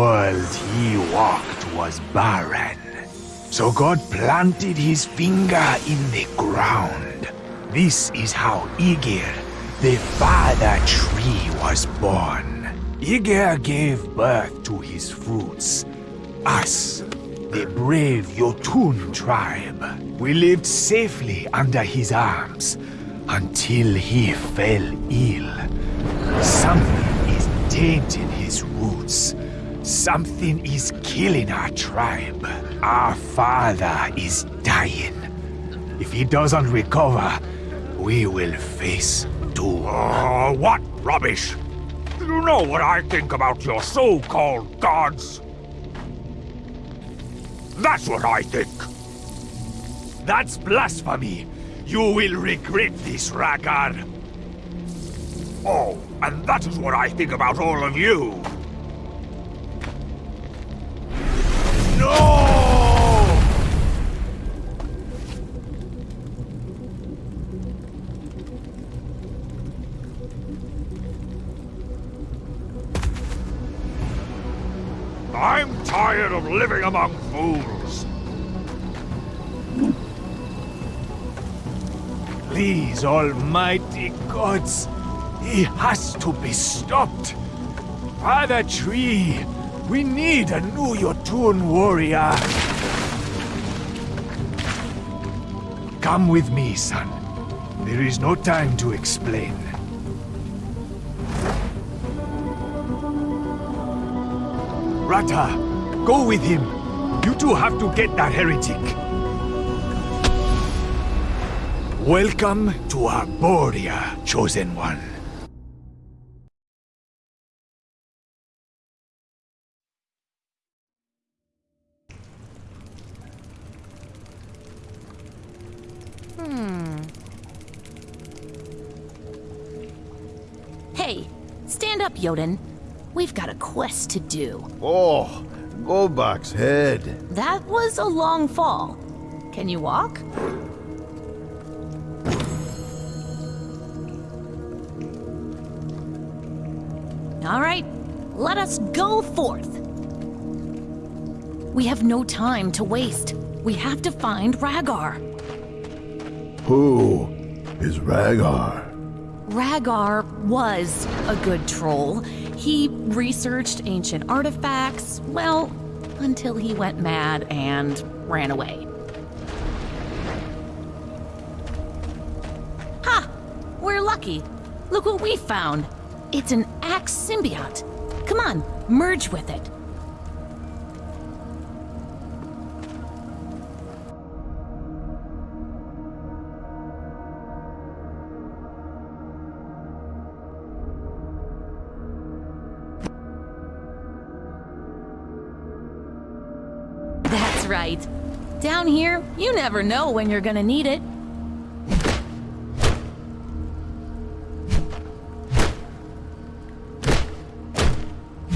world he walked was barren. So God planted his finger in the ground. This is how Igir, the father tree, was born. Igir gave birth to his fruits. Us, the brave Yotun tribe. We lived safely under his arms until he fell ill. Something is tainting his roots. Something is killing our tribe. Our father is dying. If he doesn't recover, we will face doom. Uh, what rubbish! You know what I think about your so-called gods? That's what I think. That's blasphemy. You will regret this, Ragar. Oh, and that is what I think about all of you. Living among fools. Please, almighty gods, he has to be stopped. Father Tree, we need a new Yotun warrior. Come with me, son. There is no time to explain. Rata, go with him. You two have to get that heretic. Welcome to Arboria, Chosen One. Hmm. Hey, stand up, Yoden. We've got a quest to do. Oh, Golbak's head. That was a long fall. Can you walk? All right, let us go forth. We have no time to waste. We have to find Ragar. Who is Ragar? Ragar was a good troll. He researched ancient artifacts, well, until he went mad and ran away. Ha! We're lucky. Look what we found. It's an axe symbiote. Come on, merge with it. Down here, you never know when you're gonna need it.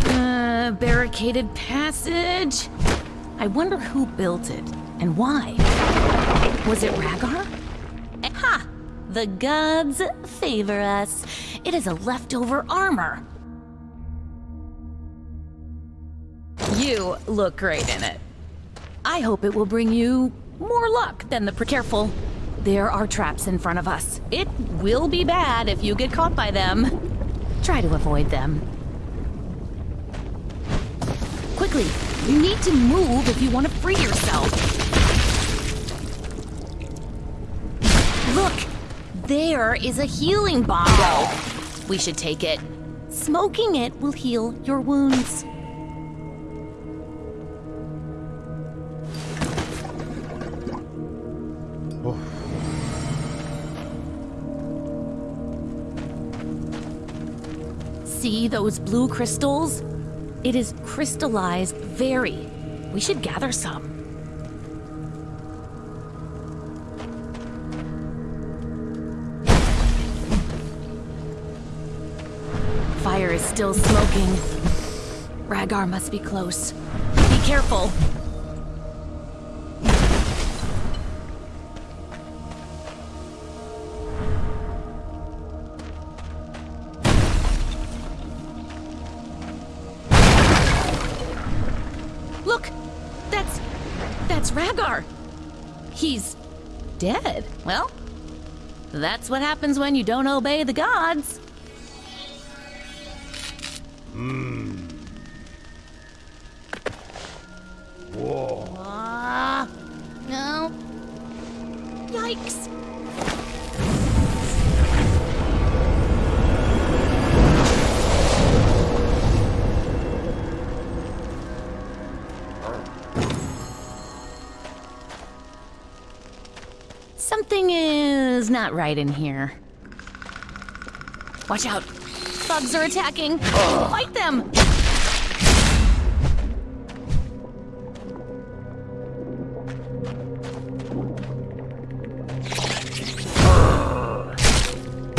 Uh, barricaded passage. I wonder who built it and why. Was it Ragar? Ha! The gods favor us. It is a leftover armor. You look great in it. I hope it will bring you more luck than the pre- Careful. There are traps in front of us. It will be bad if you get caught by them. Try to avoid them. Quickly, you need to move if you want to free yourself. Look! There is a healing bongo. We should take it. Smoking it will heal your wounds. See those blue crystals? It is crystallized very. We should gather some. Fire is still smoking. Ragar must be close. Be careful. That's what happens when you don't obey the gods. Whoa. Not right in here. Watch out. Bugs are attacking. Fight them.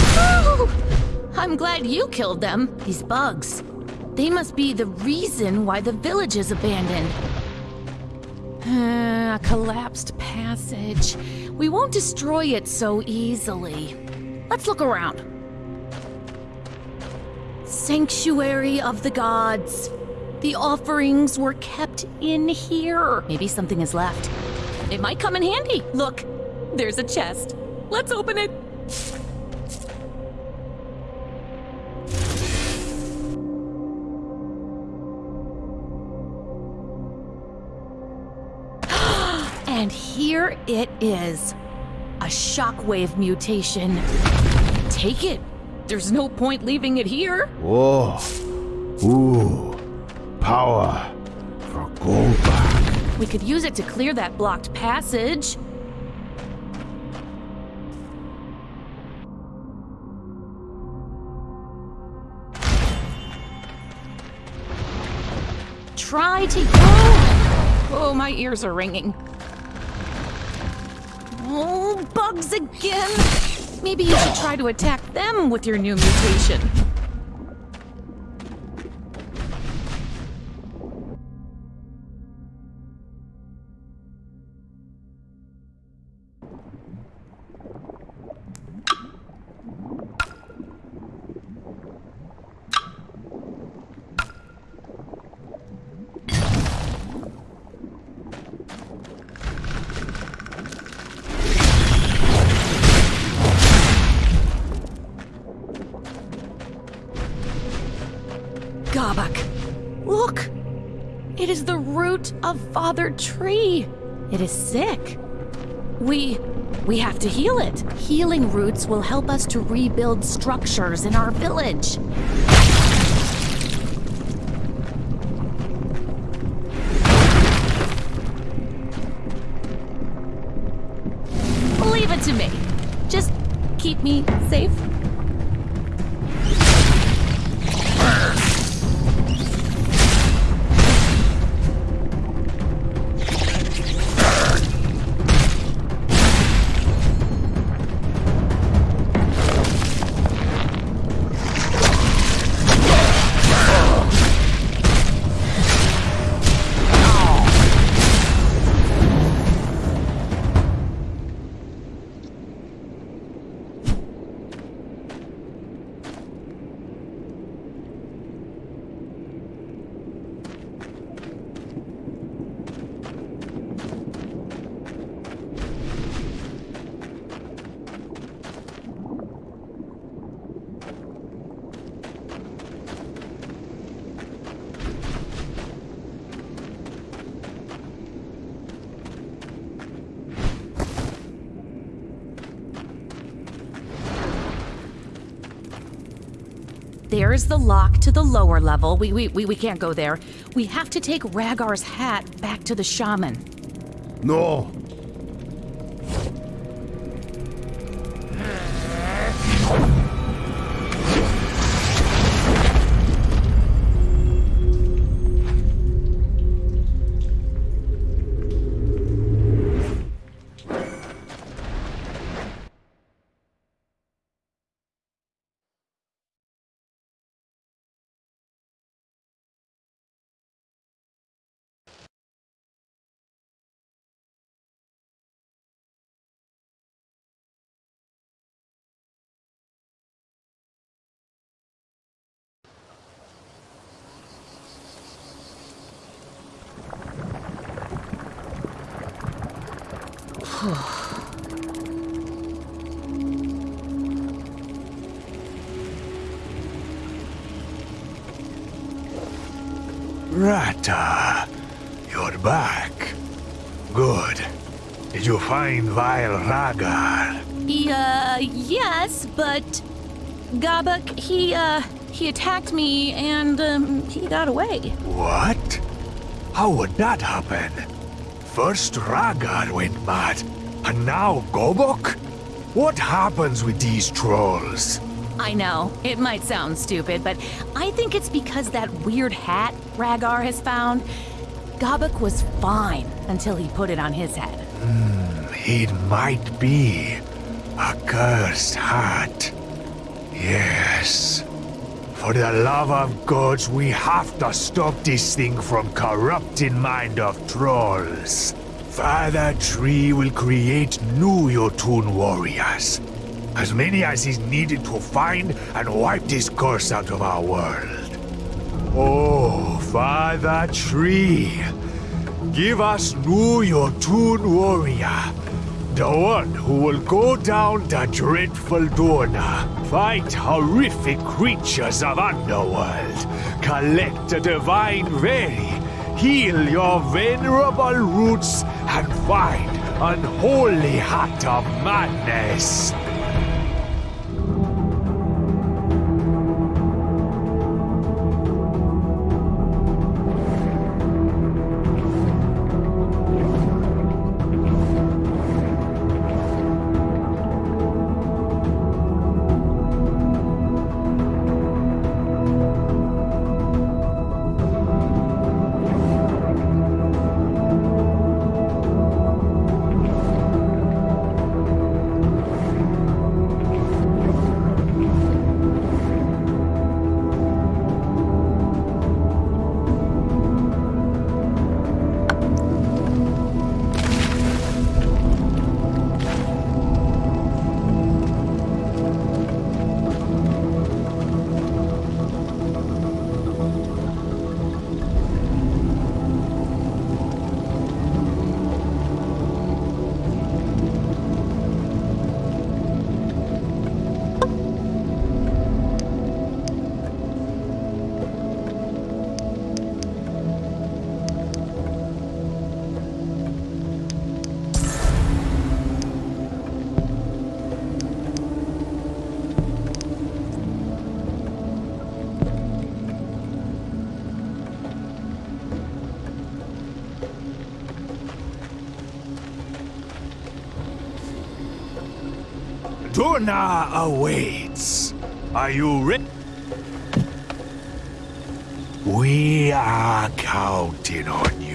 Oh, I'm glad you killed them. These bugs. They must be the reason why the village is abandoned. Uh, a collapsed passage. We won't destroy it so easily. Let's look around. Sanctuary of the gods. The offerings were kept in here. Maybe something is left. It might come in handy. Look, there's a chest. Let's open it. And here it is. A shockwave mutation. Take it. There's no point leaving it here. Whoa. Ooh. Power for Goldback. We could use it to clear that blocked passage. Try to. Oh, oh my ears are ringing. Oh, bugs again! Maybe you should try to attack them with your new mutation. Of Father Tree. It is sick. We. we have to heal it. Healing roots will help us to rebuild structures in our village. Leave it to me. Just keep me safe. There's the lock to the lower level. We, we, we, we can't go there. We have to take Ragar's hat back to the shaman. No. Rata, you're back. Good. Did you find Vile Ragar? Yeah, yes, but Gabak, he, uh, he attacked me and, um, he got away. What? How would that happen? First Ragar went mad, and now Gobok? What happens with these trolls? I know, it might sound stupid, but I think it's because that weird hat Ragar has found. Gobok was fine until he put it on his head. Hmm, it might be a cursed hat. Yes. For the love of gods, we have to stop this thing from corrupting mind of trolls. Father Tree will create new Yotun warriors. As many as is needed to find and wipe this curse out of our world. Oh, Father Tree, give us new Yotun warrior. The one who will go down the dreadful Dorna, fight horrific creatures of underworld, collect the divine very, heal your venerable roots, and find unholy heart of madness. Durna awaits. Are you ready? We are counting on you.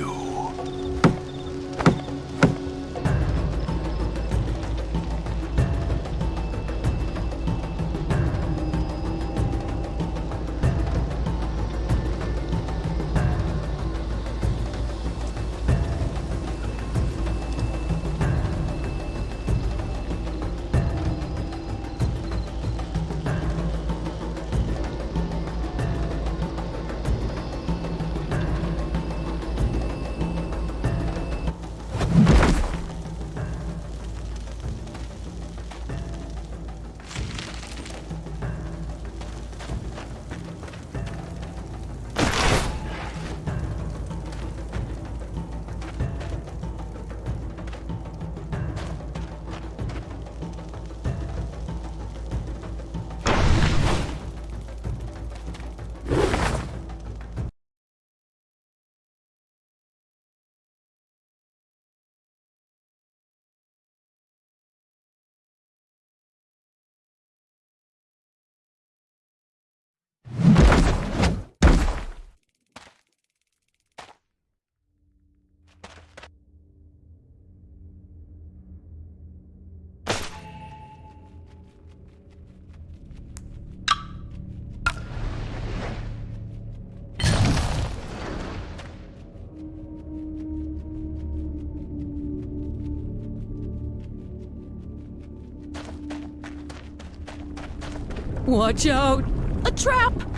Watch out! A trap!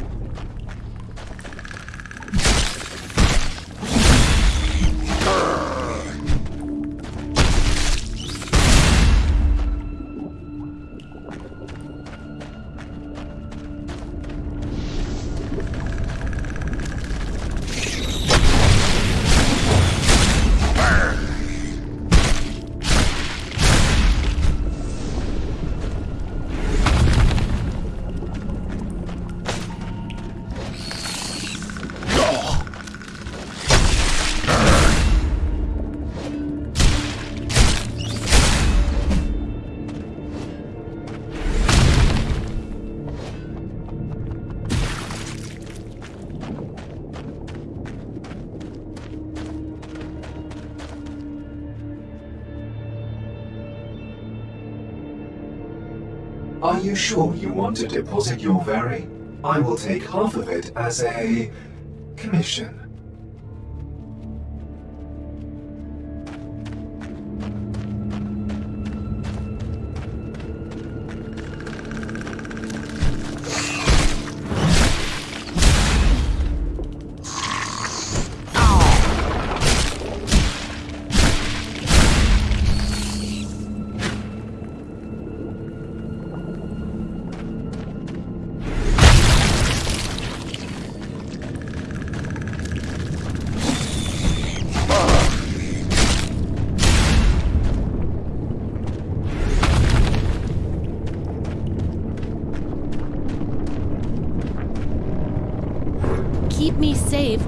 You sure you want to deposit your very? I will take half of it as a commission.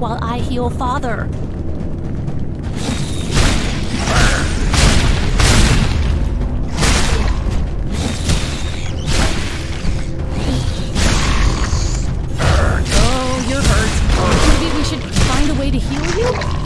While I heal Father. Oh, you're hurt. Maybe we should find a way to heal you?